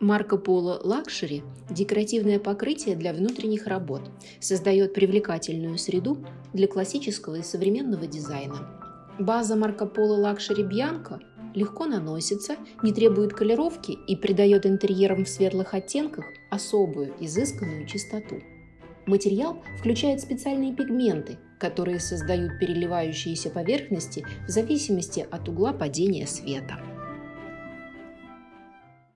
Marco Polo Luxury – декоративное покрытие для внутренних работ, создает привлекательную среду для классического и современного дизайна. База Marco Polo Luxury Bianco легко наносится, не требует колеровки и придает интерьерам в светлых оттенках особую, изысканную чистоту. Материал включает специальные пигменты, которые создают переливающиеся поверхности в зависимости от угла падения света.